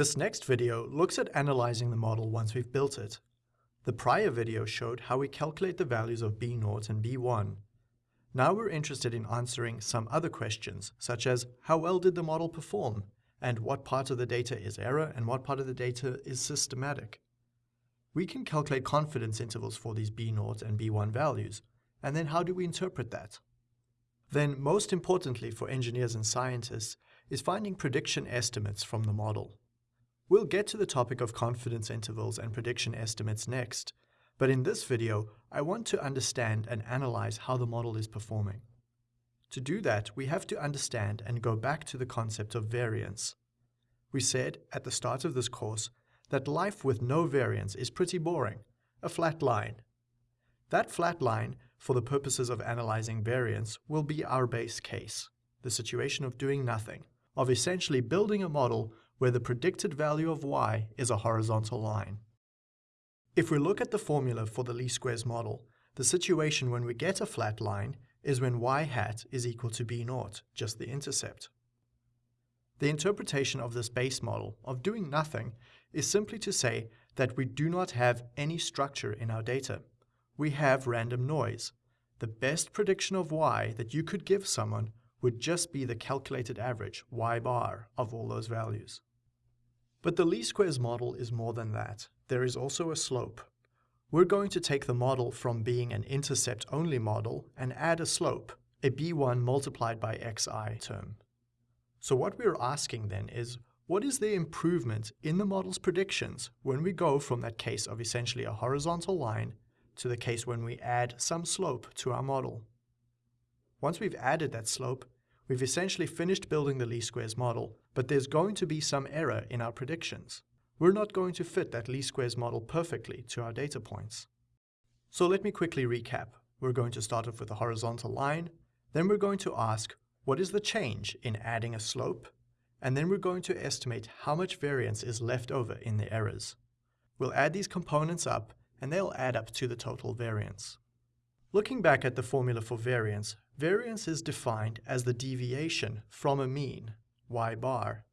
This next video looks at analyzing the model once we've built it. The prior video showed how we calculate the values of B0 and B1. Now we're interested in answering some other questions, such as how well did the model perform, and what part of the data is error and what part of the data is systematic. We can calculate confidence intervals for these B0 and B1 values, and then how do we interpret that? Then, most importantly for engineers and scientists, is finding prediction estimates from the model. We'll get to the topic of confidence intervals and prediction estimates next, but in this video, I want to understand and analyze how the model is performing. To do that, we have to understand and go back to the concept of variance. We said at the start of this course that life with no variance is pretty boring, a flat line. That flat line, for the purposes of analyzing variance, will be our base case, the situation of doing nothing, of essentially building a model where the predicted value of y is a horizontal line. If we look at the formula for the least squares model, the situation when we get a flat line is when y hat is equal to b naught, just the intercept. The interpretation of this base model of doing nothing is simply to say that we do not have any structure in our data. We have random noise. The best prediction of y that you could give someone would just be the calculated average, y bar, of all those values. But the least squares model is more than that. There is also a slope. We're going to take the model from being an intercept-only model and add a slope, a b1 multiplied by xi term. So what we're asking then is, what is the improvement in the model's predictions when we go from that case of essentially a horizontal line to the case when we add some slope to our model? Once we've added that slope, We've essentially finished building the least squares model, but there's going to be some error in our predictions. We're not going to fit that least squares model perfectly to our data points. So let me quickly recap. We're going to start off with a horizontal line, then we're going to ask, what is the change in adding a slope? And then we're going to estimate how much variance is left over in the errors. We'll add these components up, and they'll add up to the total variance. Looking back at the formula for variance, variance is defined as the deviation from a mean, y bar.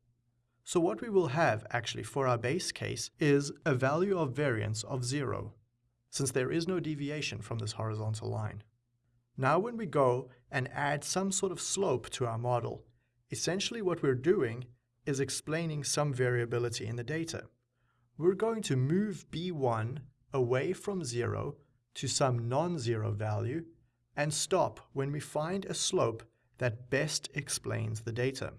So what we will have actually for our base case is a value of variance of zero, since there is no deviation from this horizontal line. Now when we go and add some sort of slope to our model, essentially what we're doing is explaining some variability in the data. We're going to move B1 away from zero to some non-zero value and stop when we find a slope that best explains the data.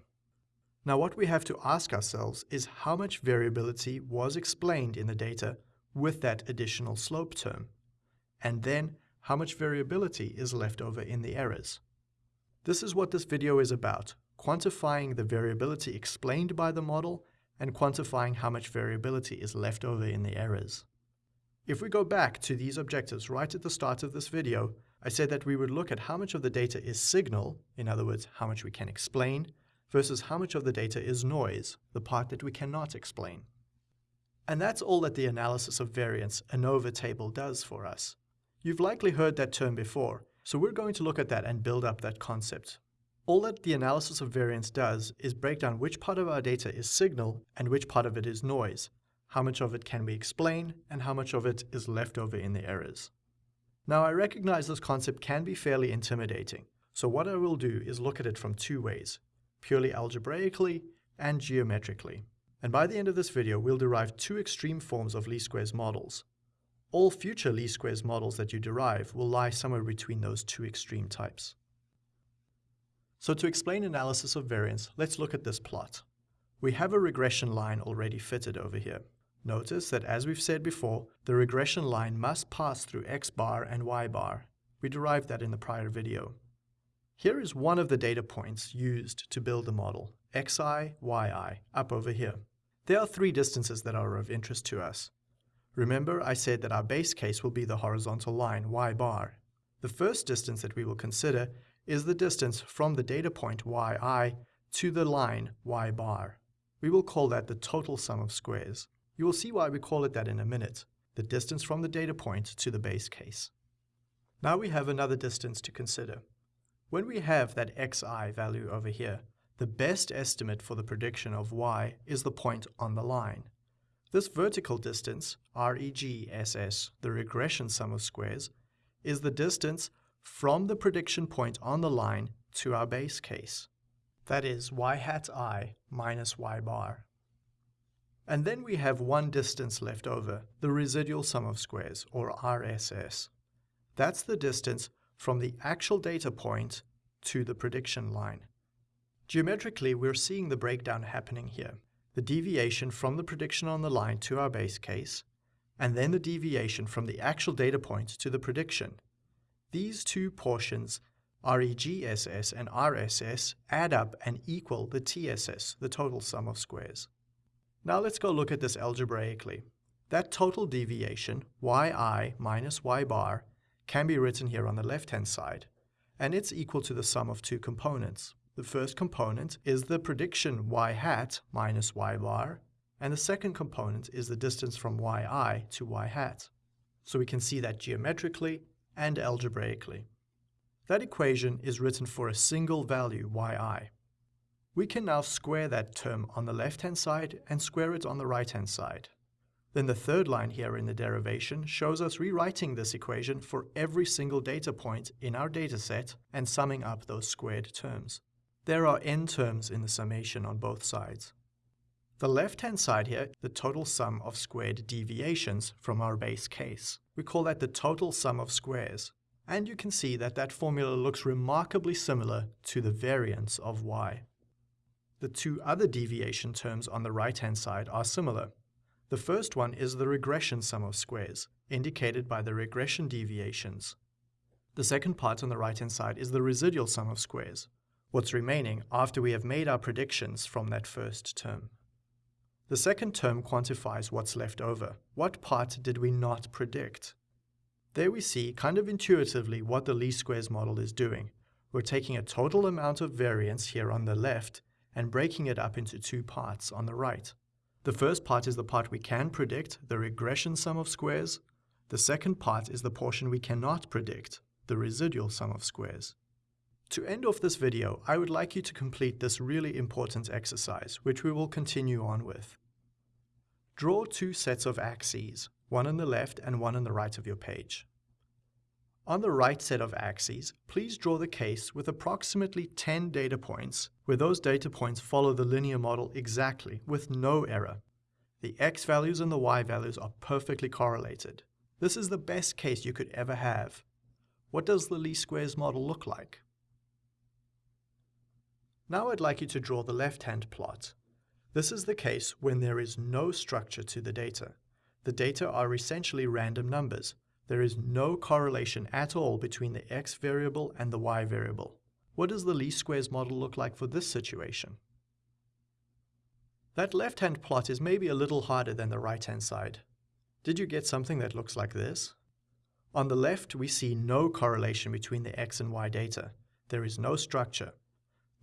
Now what we have to ask ourselves is how much variability was explained in the data with that additional slope term, and then how much variability is left over in the errors. This is what this video is about, quantifying the variability explained by the model and quantifying how much variability is left over in the errors. If we go back to these objectives right at the start of this video, I said that we would look at how much of the data is signal, in other words, how much we can explain, versus how much of the data is noise, the part that we cannot explain. And that's all that the analysis of variance ANOVA table does for us. You've likely heard that term before, so we're going to look at that and build up that concept. All that the analysis of variance does is break down which part of our data is signal and which part of it is noise, how much of it can we explain, and how much of it is left over in the errors. Now I recognize this concept can be fairly intimidating, so what I will do is look at it from two ways, purely algebraically and geometrically. And by the end of this video, we'll derive two extreme forms of least squares models. All future least squares models that you derive will lie somewhere between those two extreme types. So to explain analysis of variance, let's look at this plot. We have a regression line already fitted over here. Notice that as we've said before, the regression line must pass through x bar and y bar. We derived that in the prior video. Here is one of the data points used to build the model, xi, yi, up over here. There are three distances that are of interest to us. Remember I said that our base case will be the horizontal line, y bar. The first distance that we will consider is the distance from the data point yi to the line y bar. We will call that the total sum of squares. You will see why we call it that in a minute, the distance from the data point to the base case. Now we have another distance to consider. When we have that xi value over here, The best estimate for the prediction of y is the point on the line. This vertical distance, REGSS, the regression sum of squares, is the distance from the prediction point on the line to our base case. That is y hat i minus y bar. And then we have one distance left over, the residual sum of squares, or RSS. That's the distance from the actual data point to the prediction line. Geometrically, we're seeing the breakdown happening here. The deviation from the prediction on the line to our base case, and then the deviation from the actual data point to the prediction. These two portions, REGSS and RSS, add up and equal the TSS, the total sum of squares. Now let's go look at this algebraically. That total deviation, yi minus y bar, can be written here on the left-hand side, and it's equal to the sum of two components. The first component is the prediction y hat minus y bar, and the second component is the distance from yi to y hat. So we can see that geometrically and algebraically. That equation is written for a single value yi. We can now square that term on the left-hand side and square it on the right-hand side. Then the third line here in the derivation shows us rewriting this equation for every single data point in our dataset and summing up those squared terms. There are n terms in the summation on both sides. The left-hand side here, the total sum of squared deviations from our base case. We call that the total sum of squares. And you can see that that formula looks remarkably similar to the variance of y. The two other deviation terms on the right-hand side are similar. The first one is the regression sum of squares, indicated by the regression deviations. The second part on the right-hand side is the residual sum of squares, what's remaining after we have made our predictions from that first term. The second term quantifies what's left over. What part did we not predict? There we see, kind of intuitively, what the least squares model is doing. We're taking a total amount of variance here on the left and breaking it up into two parts on the right. The first part is the part we can predict, the regression sum of squares. The second part is the portion we cannot predict, the residual sum of squares. To end off this video, I would like you to complete this really important exercise, which we will continue on with. Draw two sets of axes, one on the left and one on the right of your page. On the right set of axes, please draw the case with approximately 10 data points, where those data points follow the linear model exactly, with no error. The x values and the y values are perfectly correlated. This is the best case you could ever have. What does the least squares model look like? Now I'd like you to draw the left-hand plot. This is the case when there is no structure to the data. The data are essentially random numbers. There is no correlation at all between the x variable and the y variable. What does the least squares model look like for this situation? That left-hand plot is maybe a little harder than the right-hand side. Did you get something that looks like this? On the left, we see no correlation between the x and y data. There is no structure.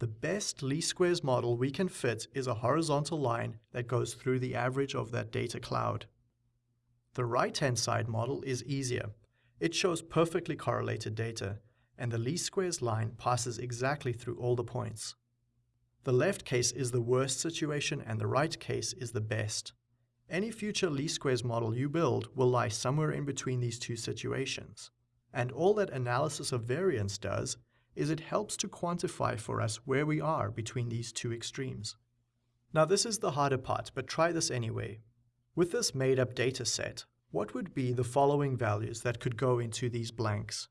The best least squares model we can fit is a horizontal line that goes through the average of that data cloud. The right-hand side model is easier. It shows perfectly correlated data, and the least squares line passes exactly through all the points. The left case is the worst situation and the right case is the best. Any future least squares model you build will lie somewhere in between these two situations. And all that analysis of variance does is it helps to quantify for us where we are between these two extremes. Now this is the harder part, but try this anyway. With this made-up data set, what would be the following values that could go into these blanks?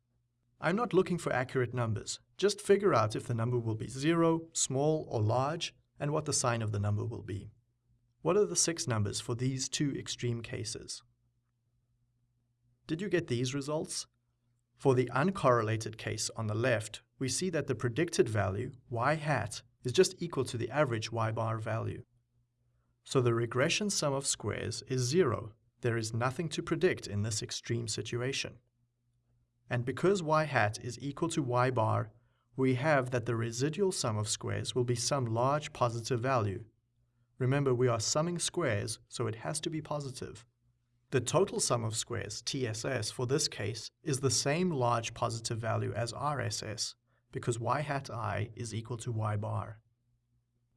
I'm not looking for accurate numbers. Just figure out if the number will be 0, small, or large, and what the sign of the number will be. What are the six numbers for these two extreme cases? Did you get these results? For the uncorrelated case on the left, we see that the predicted value, y hat, is just equal to the average y bar value. So the regression sum of squares is zero. There is nothing to predict in this extreme situation. And because y hat is equal to y bar, we have that the residual sum of squares will be some large positive value. Remember, we are summing squares, so it has to be positive. The total sum of squares, TSS, for this case, is the same large positive value as RSS, because y hat i is equal to y bar.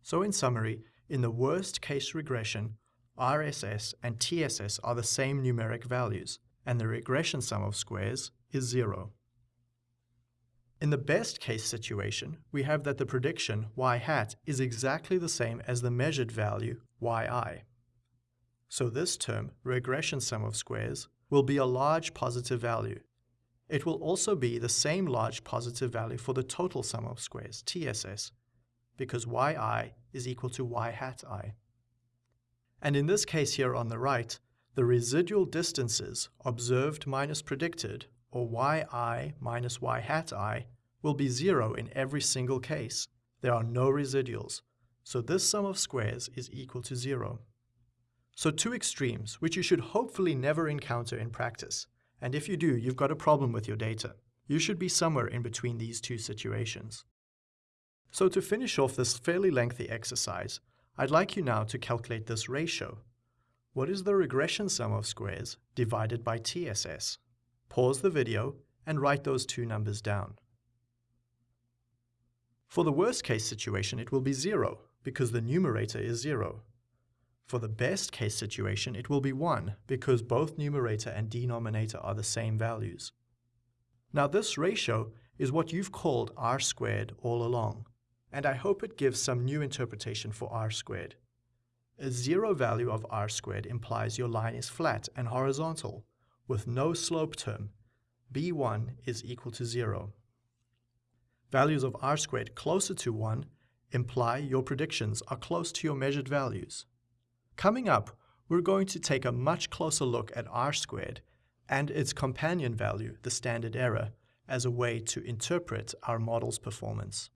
So in summary, in the worst case regression, RSS and TSS are the same numeric values, and the regression sum of squares is zero. In the best case situation, we have that the prediction y hat is exactly the same as the measured value yi. So this term, regression sum of squares, will be a large positive value. It will also be the same large positive value for the total sum of squares, TSS, because yi is equal to y hat i. And in this case here on the right, the residual distances observed minus predicted, or yi minus y hat i, will be zero in every single case. There are no residuals, so this sum of squares is equal to zero. So two extremes, which you should hopefully never encounter in practice. And if you do, you've got a problem with your data. You should be somewhere in between these two situations. So to finish off this fairly lengthy exercise, I'd like you now to calculate this ratio. What is the regression sum of squares divided by TSS? Pause the video and write those two numbers down. For the worst case situation, it will be 0 because the numerator is 0. For the best case situation, it will be 1 because both numerator and denominator are the same values. Now this ratio is what you've called r squared all along and I hope it gives some new interpretation for r squared. A zero value of r squared implies your line is flat and horizontal, with no slope term. b1 is equal to 0. Values of r squared closer to 1 imply your predictions are close to your measured values. Coming up, we're going to take a much closer look at r squared and its companion value, the standard error, as a way to interpret our model's performance.